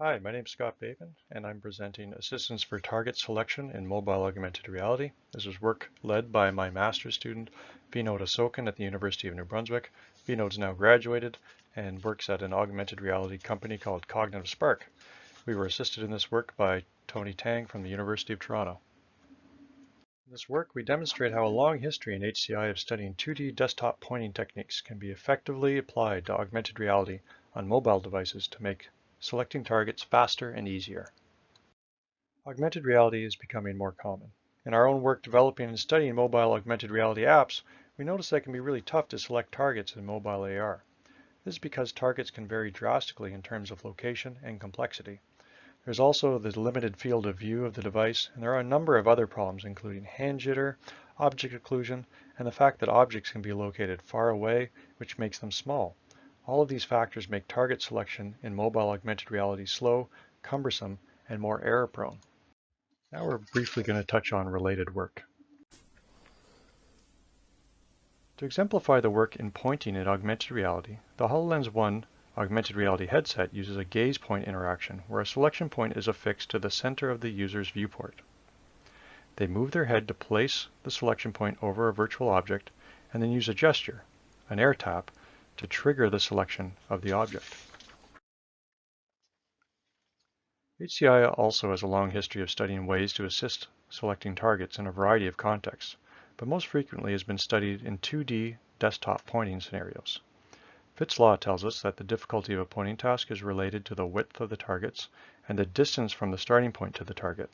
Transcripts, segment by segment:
Hi, my name is Scott Bateman, and I'm presenting Assistance for Target Selection in Mobile Augmented Reality. This is work led by my master's student, Vinod Asokan at the University of New Brunswick. Vinod's now graduated and works at an augmented reality company called Cognitive Spark. We were assisted in this work by Tony Tang from the University of Toronto. In this work, we demonstrate how a long history in HCI of studying 2D desktop pointing techniques can be effectively applied to augmented reality on mobile devices to make selecting targets faster and easier. Augmented reality is becoming more common. In our own work developing and studying mobile augmented reality apps, we notice that it can be really tough to select targets in mobile AR. This is because targets can vary drastically in terms of location and complexity. There's also the limited field of view of the device, and there are a number of other problems including hand jitter, object occlusion, and the fact that objects can be located far away, which makes them small. All of these factors make target selection in mobile augmented reality slow, cumbersome, and more error prone. Now we're briefly going to touch on related work. To exemplify the work in pointing in augmented reality, the HoloLens 1 augmented reality headset uses a gaze point interaction where a selection point is affixed to the center of the user's viewport. They move their head to place the selection point over a virtual object and then use a gesture, an air tap, to trigger the selection of the object. HCI also has a long history of studying ways to assist selecting targets in a variety of contexts, but most frequently has been studied in 2D desktop pointing scenarios. Fitts' law tells us that the difficulty of a pointing task is related to the width of the targets and the distance from the starting point to the target.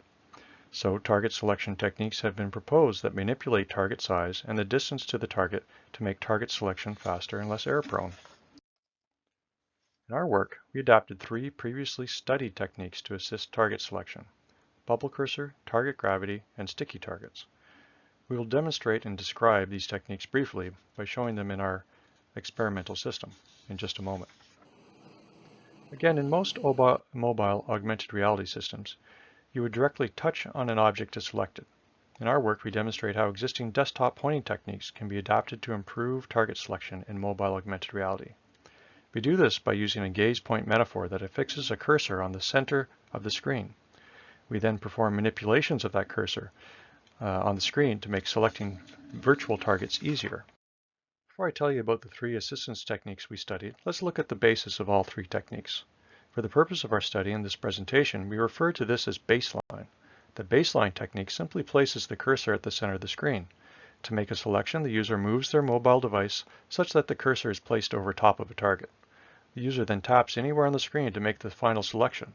So target selection techniques have been proposed that manipulate target size and the distance to the target to make target selection faster and less error prone. In our work, we adapted three previously studied techniques to assist target selection, bubble cursor, target gravity, and sticky targets. We will demonstrate and describe these techniques briefly by showing them in our experimental system in just a moment. Again, in most mobile augmented reality systems, you would directly touch on an object to select it. In our work, we demonstrate how existing desktop pointing techniques can be adapted to improve target selection in mobile augmented reality. We do this by using a gaze point metaphor that affixes a cursor on the center of the screen. We then perform manipulations of that cursor uh, on the screen to make selecting virtual targets easier. Before I tell you about the three assistance techniques we studied, let's look at the basis of all three techniques. For the purpose of our study in this presentation, we refer to this as baseline. The baseline technique simply places the cursor at the center of the screen. To make a selection, the user moves their mobile device such that the cursor is placed over top of a target. The user then taps anywhere on the screen to make the final selection.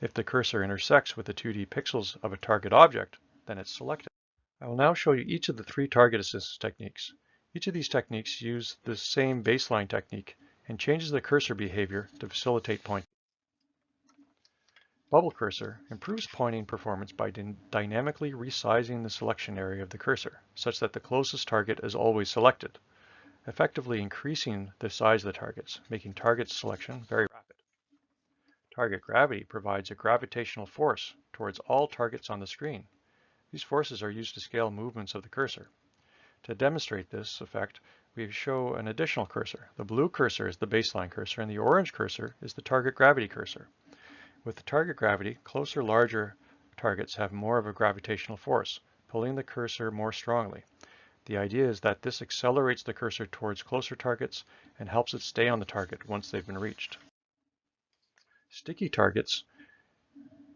If the cursor intersects with the 2D pixels of a target object, then it's selected. I will now show you each of the three target assistance techniques. Each of these techniques use the same baseline technique and changes the cursor behavior to facilitate pointing. Bubble Cursor improves pointing performance by dynamically resizing the selection area of the cursor, such that the closest target is always selected, effectively increasing the size of the targets, making target selection very rapid. Target Gravity provides a gravitational force towards all targets on the screen. These forces are used to scale movements of the cursor. To demonstrate this effect, we show an additional cursor. The blue cursor is the baseline cursor and the orange cursor is the target gravity cursor. With the target gravity, closer, larger targets have more of a gravitational force, pulling the cursor more strongly. The idea is that this accelerates the cursor towards closer targets and helps it stay on the target once they've been reached. Sticky targets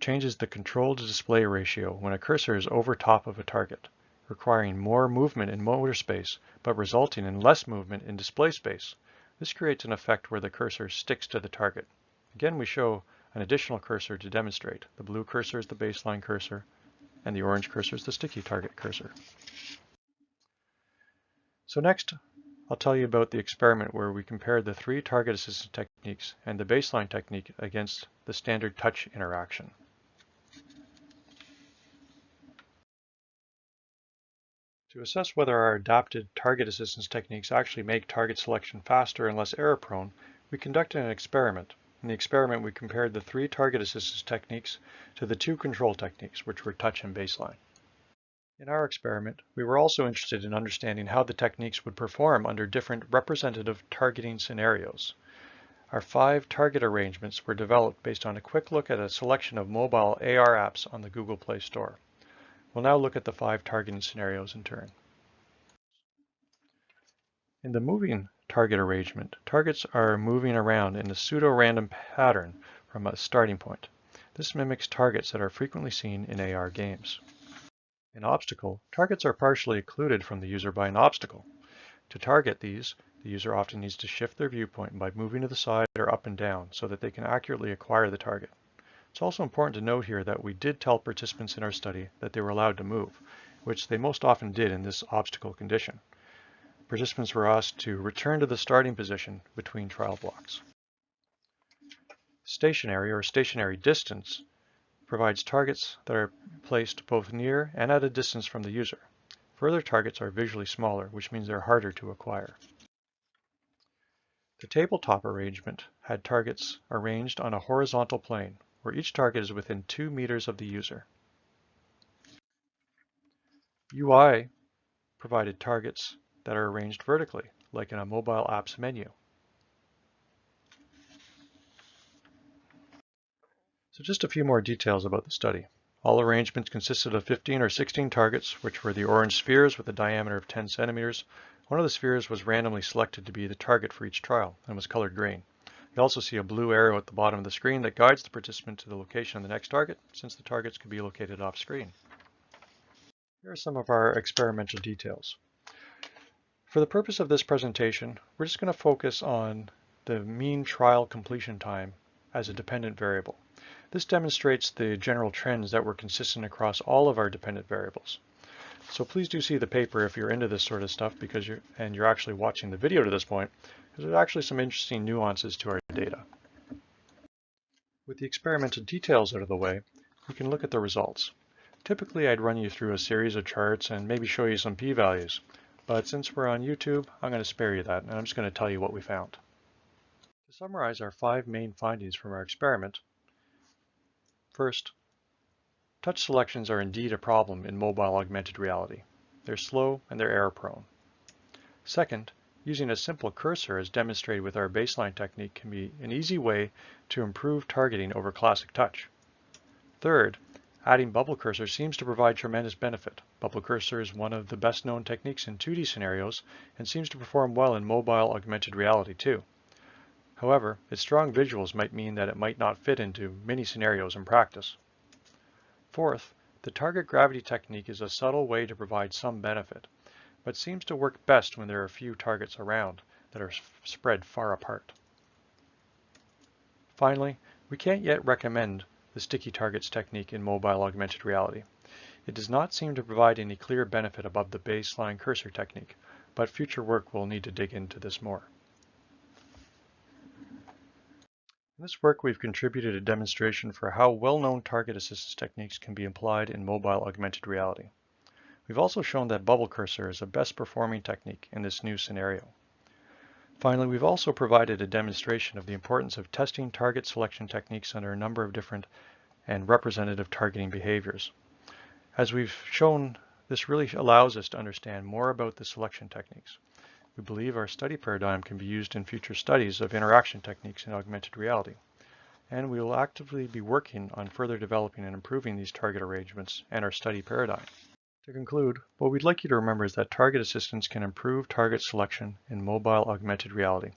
changes the control to display ratio when a cursor is over top of a target, requiring more movement in motor space, but resulting in less movement in display space. This creates an effect where the cursor sticks to the target. Again, we show an additional cursor to demonstrate. The blue cursor is the baseline cursor, and the orange cursor is the sticky target cursor. So next, I'll tell you about the experiment where we compared the three target assistance techniques and the baseline technique against the standard touch interaction. To assess whether our adapted target assistance techniques actually make target selection faster and less error prone, we conducted an experiment in the experiment, we compared the three target assistance techniques to the two control techniques, which were touch and baseline. In our experiment, we were also interested in understanding how the techniques would perform under different representative targeting scenarios. Our five target arrangements were developed based on a quick look at a selection of mobile AR apps on the Google Play Store. We'll now look at the five targeting scenarios in turn. In the moving target arrangement, targets are moving around in a pseudo-random pattern from a starting point. This mimics targets that are frequently seen in AR games. In obstacle, targets are partially occluded from the user by an obstacle. To target these, the user often needs to shift their viewpoint by moving to the side or up and down so that they can accurately acquire the target. It's also important to note here that we did tell participants in our study that they were allowed to move, which they most often did in this obstacle condition. Participants were asked to return to the starting position between trial blocks. Stationary or stationary distance provides targets that are placed both near and at a distance from the user. Further targets are visually smaller, which means they're harder to acquire. The tabletop arrangement had targets arranged on a horizontal plane, where each target is within 2 meters of the user. UI provided targets that are arranged vertically, like in a mobile apps menu. So just a few more details about the study. All arrangements consisted of 15 or 16 targets, which were the orange spheres with a diameter of 10 centimeters, one of the spheres was randomly selected to be the target for each trial and was colored green. You also see a blue arrow at the bottom of the screen that guides the participant to the location of the next target, since the targets could be located off screen. Here are some of our experimental details. For the purpose of this presentation, we're just going to focus on the mean trial completion time as a dependent variable. This demonstrates the general trends that were consistent across all of our dependent variables. So please do see the paper if you're into this sort of stuff because you're and you're actually watching the video to this point because there's actually some interesting nuances to our data. With the experimental details out of the way, we can look at the results. Typically I'd run you through a series of charts and maybe show you some p-values, but since we're on YouTube, I'm going to spare you that and I'm just going to tell you what we found. To summarize our five main findings from our experiment, first, Touch selections are indeed a problem in mobile augmented reality. They're slow and they're error prone. Second, using a simple cursor as demonstrated with our baseline technique can be an easy way to improve targeting over classic touch. Third, adding bubble cursor seems to provide tremendous benefit. Bubble cursor is one of the best known techniques in 2D scenarios and seems to perform well in mobile augmented reality too. However, its strong visuals might mean that it might not fit into many scenarios in practice. Fourth, the target gravity technique is a subtle way to provide some benefit, but seems to work best when there are few targets around that are spread far apart. Finally, we can't yet recommend the sticky targets technique in mobile augmented reality. It does not seem to provide any clear benefit above the baseline cursor technique, but future work will need to dig into this more. In this work, we've contributed a demonstration for how well-known target assistance techniques can be applied in mobile augmented reality. We've also shown that bubble cursor is a best performing technique in this new scenario. Finally, we've also provided a demonstration of the importance of testing target selection techniques under a number of different and representative targeting behaviors. As we've shown, this really allows us to understand more about the selection techniques. We believe our study paradigm can be used in future studies of interaction techniques in augmented reality. And we will actively be working on further developing and improving these target arrangements and our study paradigm. To conclude, what we'd like you to remember is that target assistance can improve target selection in mobile augmented reality.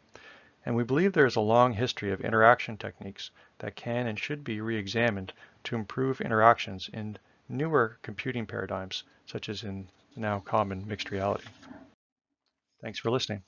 And we believe there is a long history of interaction techniques that can and should be re-examined to improve interactions in newer computing paradigms, such as in now common mixed reality. Thanks for listening.